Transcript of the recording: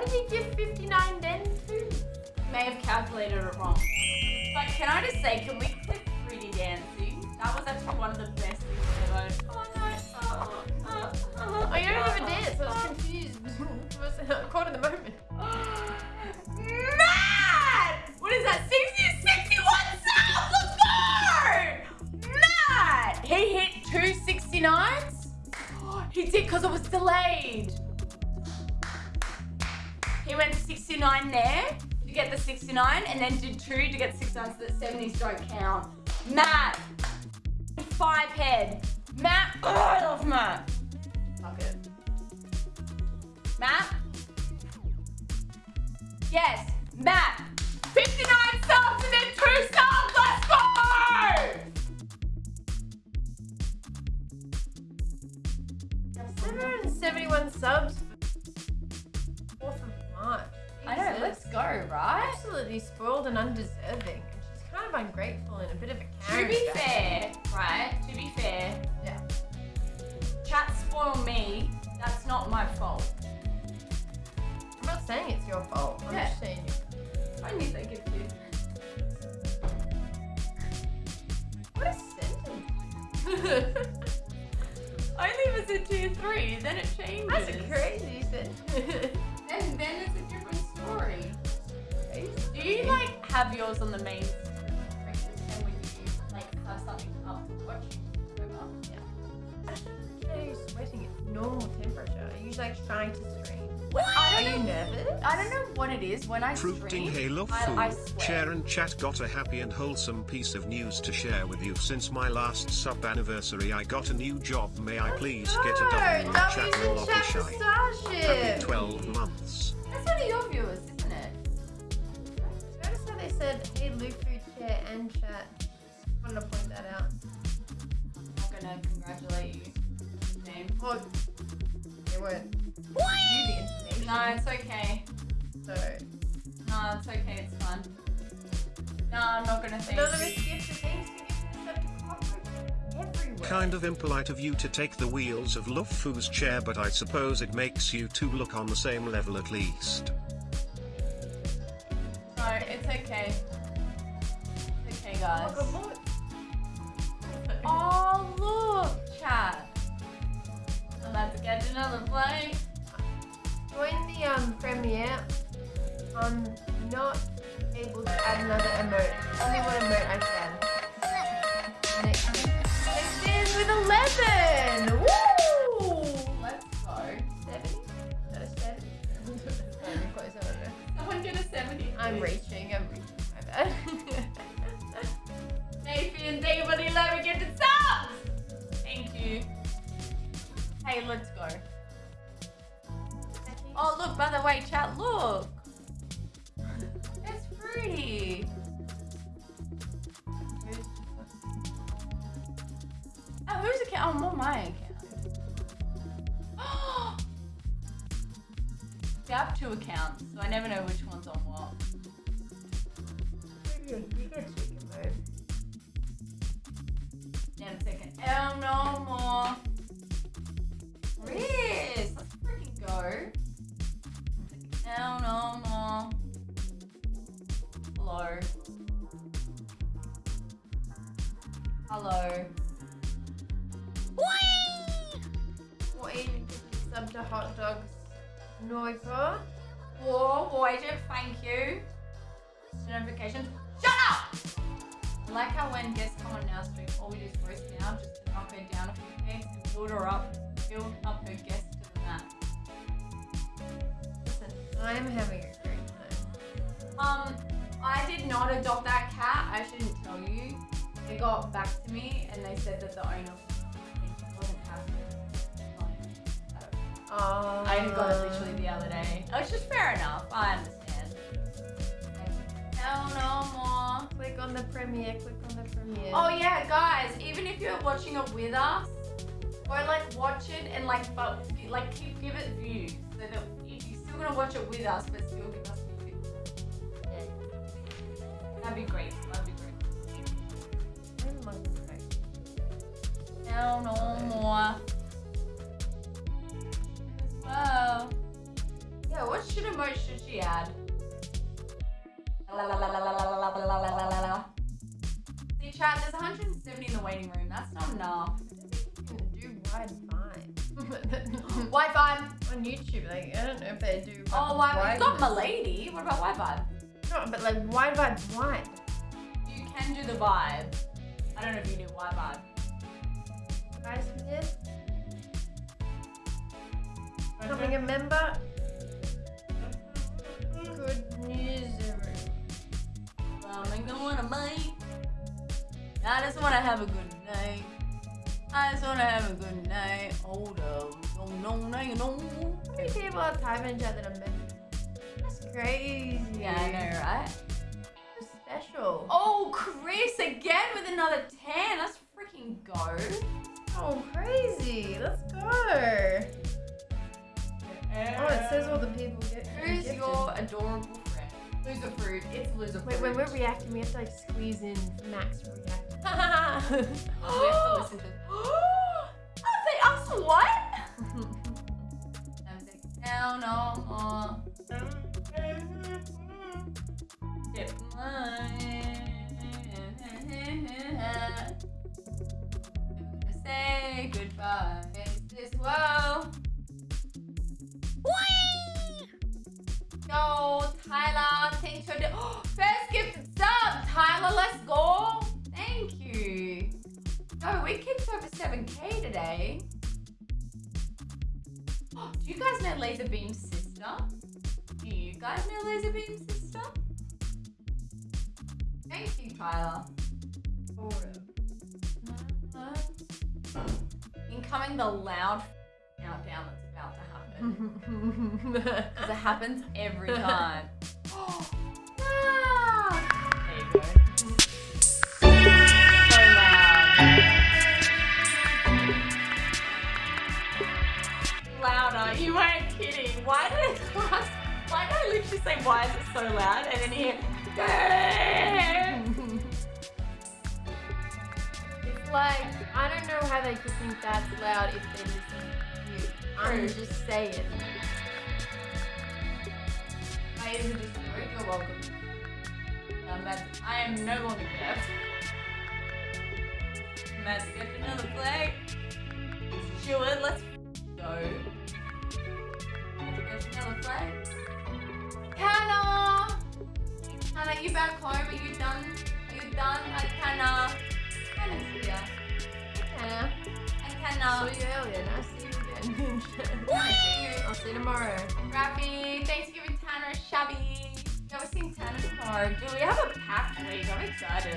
Did he give 59 then too? May have calculated it wrong. But can I just say, can we click 3D dancing? That was actually one of the best things ever. Oh no. Oh, oh, oh, Oh, you don't have a dance. I was confused. He went 69 there to get the 69 and then did two to get 69 so that 70s don't count. Matt! Five head. Matt! Oh, I love Matt. Fuck it. Matt? Yes, Matt. 59 subs and then two subs. Right? Absolutely spoiled and undeserving. And she's kind of ungrateful and a bit of a To be fair, right? To be fair, Yeah. chat spoil me. That's not my fault. I'm not saying it's your fault. I'm Yeah. just saying you. I knew they give you. What a sentence. Only was a tier three, then it changes. That's a crazy sentence. have yours on the main screen and when you like have something up to watch over? Today you're sweating at normal temperature. Are you like trying to stream? I Are you know. nervous? I don't know what it is when I Fruiting stream. Halo I, I Food. sweat. Share and chat got a happy and wholesome piece of news to share with you. Since my last sub anniversary, I got a new job. May I please get a W No, chat W's and in Loppy chat for Shy? Starship. Happy 12 months. That's one of your viewers, said, hey, Lufu, chair and chat. Wanted to point that out. I'm not gonna congratulate you. Name. Oh, they weren't. You the information. No, it's okay. So, No, it's okay. It's fun. No, I'm not gonna thank anonymous you. gift of thanks for gifting the sub to cockroach everywhere. Kind of impolite of you to take the wheels of Luffy's chair, but I suppose it makes you two look on the same level at least. Okay. It's okay, Oh, guys. God, look. Oh, look, chat. I'm about to catch another play. Join the um premiere. I'm not able to add another emote. Hey, let's go. Oh, look, by the way, chat, look. It's pretty. Oh, whose account? Oh, my account. See, I have two accounts, so I never know which one's on what. Hello. Or even sub to hot dogs. Noiva. Whoa, Voyager, thank you. Notifications. Shut up! I like how when guests come on our stream, all we do is roast now just to knock her down a few pegs and build her up, build up her guest to the. Listen, I'm having a great time. Um, I did not adopt that cat. I shouldn't tell you. They got back to me and they said that the owner wasn't happy. Oh, I got it literally the other day. Oh, it's just fair enough. I understand. No, no more. Click on the premiere, click on the premiere. Oh yeah, guys. Even if you're watching it with us, go like watch it and like but like keep give it views so that if you're still gonna watch it with us, but still give us views. That'd be great. That'd be No, no more. Well. Yeah, watch should emote should she add? See, chat, there's 170 in the waiting room. That's not enough. Do wide vibe. Wi-Fi. on YouTube, like I don't know if they do. Oh, Wi-Fi. It's not. Milady. What about Wi-Fi? No, but like wide vibe wide. You can do the vibe. I don't know if you do Wi-Fi. Guys, becoming a member. Good news, everyone. Um, I'm gonna bite. I just wanna have a good night. I just wanna have a good night. Hold up. No, no, no, no. How many people typing in chat that are members? That's crazy. Yeah, I know, right? So special. Oh, Chris again with another 10. Let's freaking go. Oh, crazy. Let's go. Oh, says all the people get. Who's gifted. your adorable friend? Loserfruit. It's loser Wait, fruit. when we're reacting, we have to like squeeze in Max react. we have to listen to. oh, they asked what? Now no more. Dip mine. Say goodbye. Tyler, thanks for the first gifted sub. Tyler, let's go. Thank you. No, we kicked over 7k today. Do you guys know Lazarbeam's sister? Do you guys know Lazarbeam's sister? Thank you, Tyler. Incoming the loud countdown that's about to happen. Because it happens every time. There you go. So loud. Louder. You weren't kidding. Why did it last? Why did I literally say why is it so loud? And then here. It's like I don't know how they could think that's loud if they listen to you. I'm just saying. I am just You're welcome. Um, I am no longer deaf. Let's get another flag. Stuart, let's go. Let's get another flag. Hannah! Hannah, you back home? Are you done? Are you done? Hi, Hannah. Hannah's here. Hannah, Hi, saw you earlier. Nice to see you again. I'll see you tomorrow. Rafi, thanks Yeah, we're seeing Tanner tomorrow. Do we have a week? I'm excited.